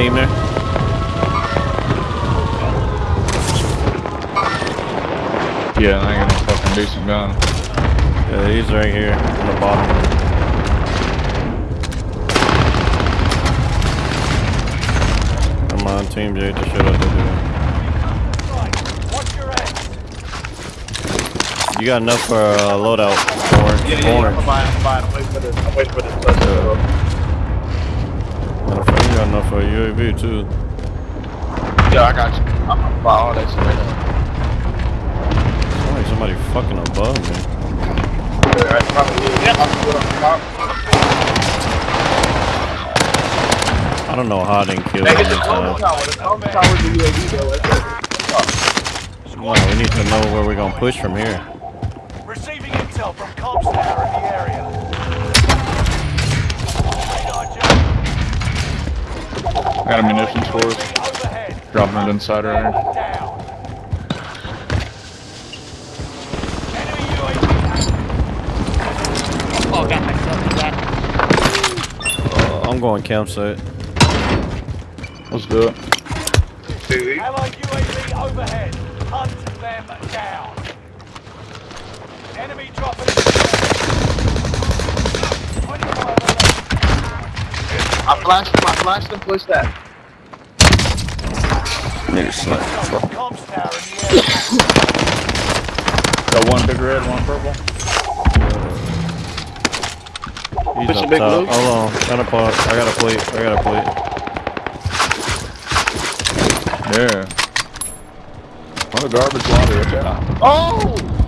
Is it team there? Yeah, I ain't got no fucking decent gun. Yeah, he's right here on the bottom. Come on, Team J, just shut up, dude. Watch your head. You got enough for a loadout. Orange. Yeah, yeah, yeah. I'm fine, I'm fine. I'm waiting for this. I'm waiting for this UAV too. Yeah, I got you. I'm gonna buy all that shit right now. Sound like somebody fucking above me. Yeah, that's probably it. Yeah, I'm good on top. I don't know how I didn't kill Hey, him it's the this Clone time. Tower. The Clone Tower is the UAV though. That's it. Well, we need to know where we're gonna push from here. Receiving intel from comms tower in the area. I got a munitions for us. Dropping it inside right here. Down. Enemy UAV active. Oh, got myself in that. Uh, I'm going campsite. Let's do it. Allied UAV overhead. Hunt them down. Enemy dropping. 25 I flashed. I flashed and pushed that. Nigga snipe. from comms tower in the area. Got one big red, one purple. He's Push up big top. blue. Hold on. Got a pot. I got a plate. I got a plate. Yeah. What a garbage laundry, watch. Oh!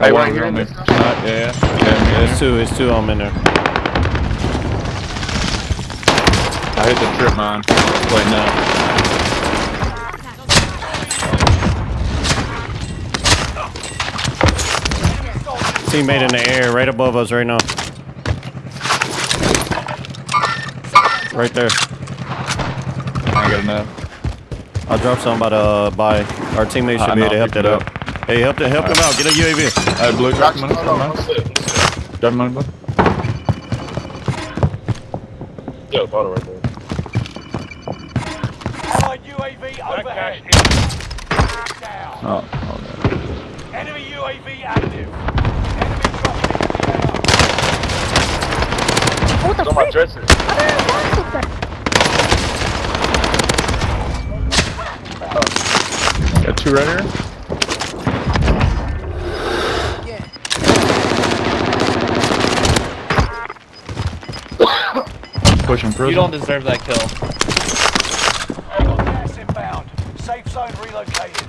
Hey, want to here on me. this house? Yeah, yeah. Yeah, yeah, it's two. It's two. I'm in there. I hit the trip mine. Wait, no. Teammate in the air, right above us, right now. Right there. I got enough. I'll drop some by the by. Our teammate should I be know, able to help that it up. Hey, help them, help them out. Get a UAV. Hey, blue, drop Got the you. money. Drop on. the What's money. it? Drop money, blue. Yo, photo right there. Allied UAV overhead. Down. Oh, oh, Enemy UAV active. Enemy dropping What the It's on my frick? dresser. I didn't want to say- no. Got two right here. Pushing prison. You don't deserve that kill. Gas inbound. Safe zone relocated.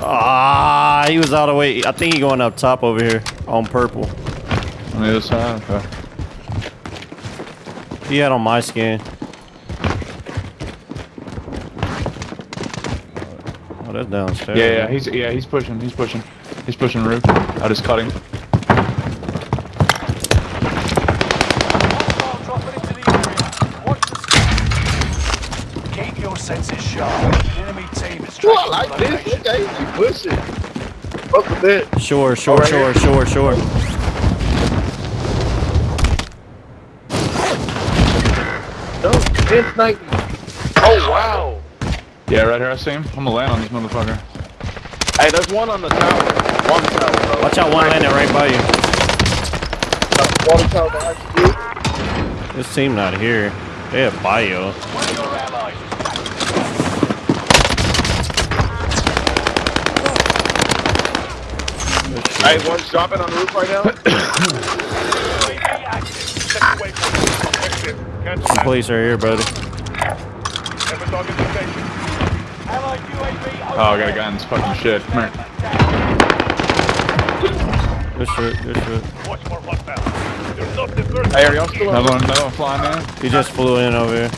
Ah, he was out of way. I think he going up top over here on purple. on the other side. Okay. He had on my skin. Oh, that's downstairs. Yeah, yeah, he's yeah, he's pushing, he's pushing, he's pushing roof. I just cut him. This. location. Okay, you pushing. Fuck with that. Sure, sure, right sure, here. sure, sure. No, 1090. Oh, wow. Yeah, right here, I see him. I'm gonna land on this motherfucker. Hey, there's one on the tower. Water tower, bro. Watch out, one landing right by you. Water tower behind you. This team not here. They have bio. One of your allies. Hey, one's dropping on the roof right now. UAV active. Step away from it. Exit. Cancel that. Police are here, buddy. Have a dog in the station. Allied UAV Oh, I got a guy in this fucking shed. Come here. Good shit, good shit. Watch for hostile. You're not the first. Hey, are y'all still on? Another one, another one flying in. He just flew in over here.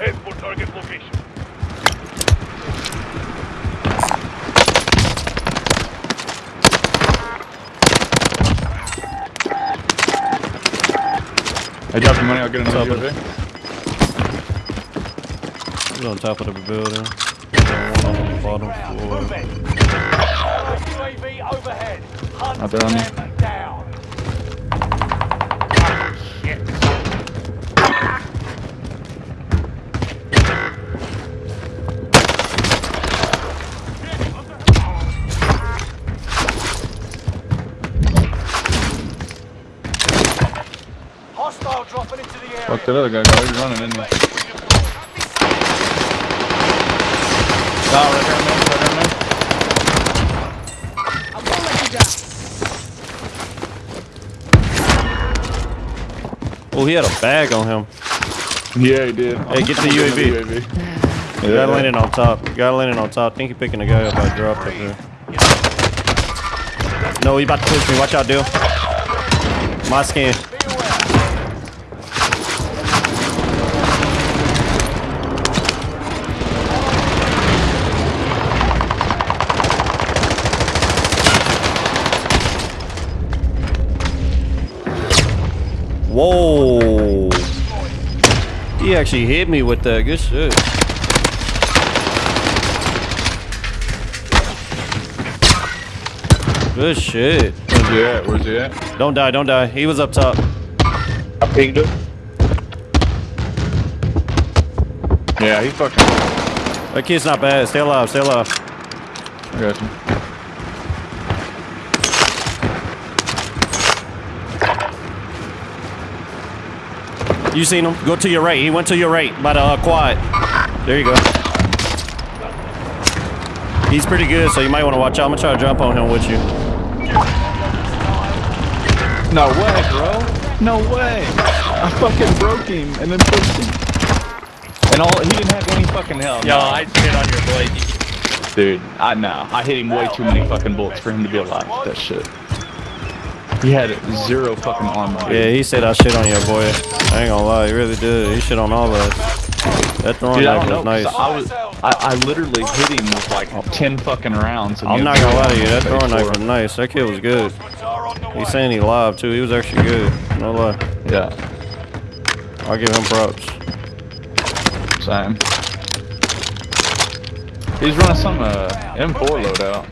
Head for target location. Hey, drop your money. I'll get another Top of UAV. He's on top of the building. One on the bottom floor. UAV overhead. Hunt Out there on you. them down. Hostile dropping into the area. Fuck that other guy. Guy, he's running, isn't he? Oh, right here, man. Right here, man. Oh, he had a bag on him. Yeah, he did. Hey, get the I'm getting UAV. the Guy Yeah. landing on top. Guy landing on top. think he picking a guy up I dropped up there. No, he about to push me. Watch out, dude. My skin. Whoa. He actually hit me with that. Good shit. Good shit. Where's he at? Where's he at? Don't die, don't die. He was up top. I pinged him. Yeah, he fucking. That kid's not bad. Stay alive, stay alive. I got you. You seen him? Go to your right. He went to your right by the uh, quad. There you go. He's pretty good, so you might want to watch out. I'm gonna try to jump on him with you. No way, bro. No way. I fucking broke him and then pushed him. And all he didn't have any fucking health. Yo, I shit on your blade. Dude, I know. I hit him way too many fucking bullets for him to be alive. That shit. He had zero fucking armor. Yeah, he said I shit on you, boy. I ain't gonna lie, he really did. He shit on all of us. That throwing Dude, knife know. nice. I was, I, I literally hit him with like ten fucking rounds. and I'm not gonna lie to you, that throwing knife was nice. That kid was good. Reinforcements are on the way. He's saying he live too. He was actually good. No lie. Yeah, I'll give him props. same. He's running some uh, M4 loadout.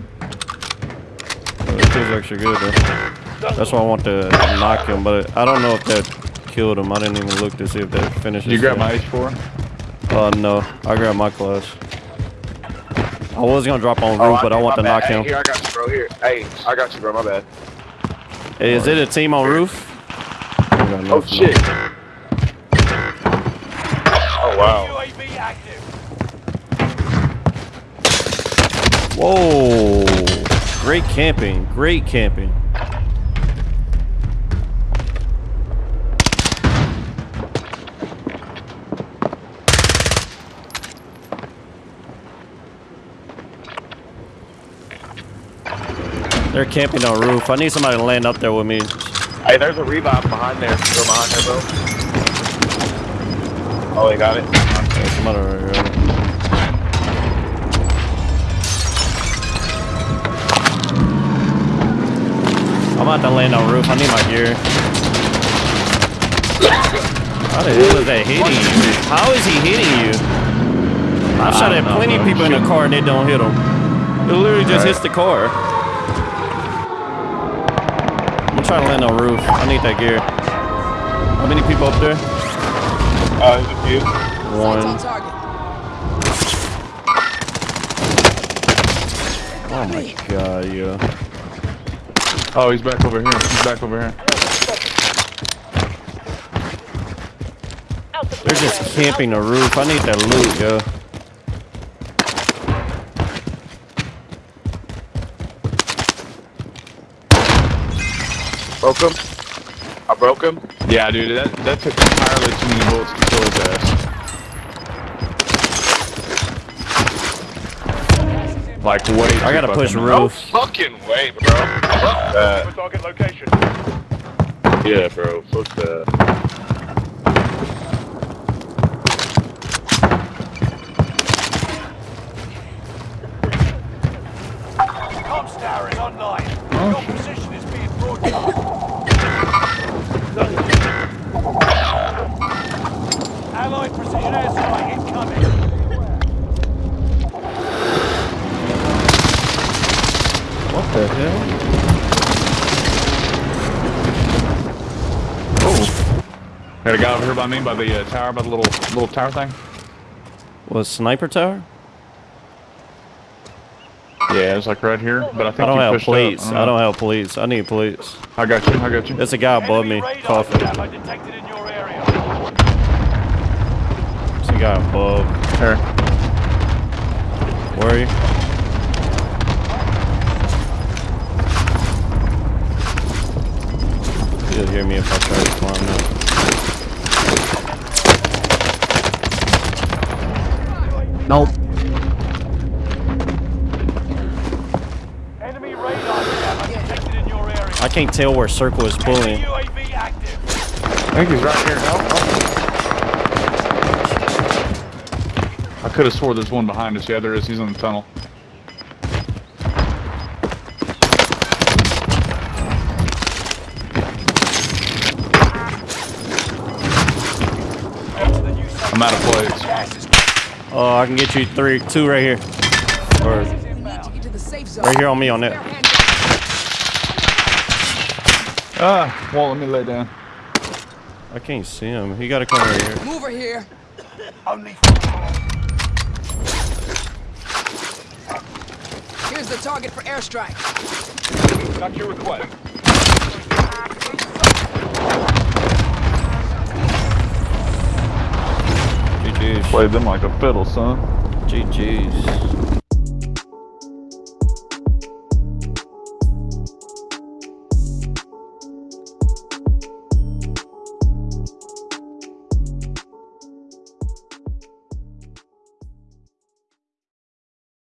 That kid's actually good though. That's why I want to knock him, but I don't know if that killed him. I didn't even look to see if that finishes. You grab my H4? Uh, no. I grabbed my class. I was gonna drop on roof, Oh, but I my want to bad. knock Hey, him. Here, I got you, bro. Here. Hey, I got you, bro. My bad. Hey, is it a team on roof? Oh, nothing. shit. Oh, wow. Whoa! Great camping. Great camping. They're camping on roof. I need somebody to land up there with me. Hey, there's a revive behind there. Go behind there, bro. Oh, they got it. There's somebody right here. I'm about to land on roof. I need my gear. How the hell is that hitting you? How is he hitting you? I've shot at don't know, plenty of people in the car and they don't hit them. It literally just Right. hits the car. I'm trying to land on the roof. I need that gear. How many people up there? Uh, there's a few. One. Oh my god, yeah. Oh, he's back over here. He's back over here. They're just camping the roof. I need that loot, yo. Broke him. I broke him. Yeah, dude, that, that took entirely too many bullets to kill his ass. Like, way I gotta push fucking- No roof. fucking way, bro. Fuck that. Target location. Yeah, bro. Fuck that. Got a guy over here by me, by the uh, tower, by the little little tower thing. Was sniper tower? Yeah, it's like right here, but I think I don't you have pushed up. plates. I don't have plates. I need plates. I got you. I got you. There's a guy above me Enemy radar coughing. jammer detected in your area. There's a guy above. Here. Where are you? You'll hear me if I try to climb now. Nope. Enemy radar in your area. I can't tell where circle is pulling. I think he's right here. Oh, oh. I could have swore there's one behind us. Yeah, there is. He's in the tunnel. Enter the new safe I'm out of plates. Gas is Oh, I can get you three, two right here. Or inbound. Get to the safe zone. right here on me on that. Ah, well, let me lay down. I can't see him. He gotta come right here. Move her here. Only Here's the target for airstrike. Got your request. Played them like a fiddle, son. GG's.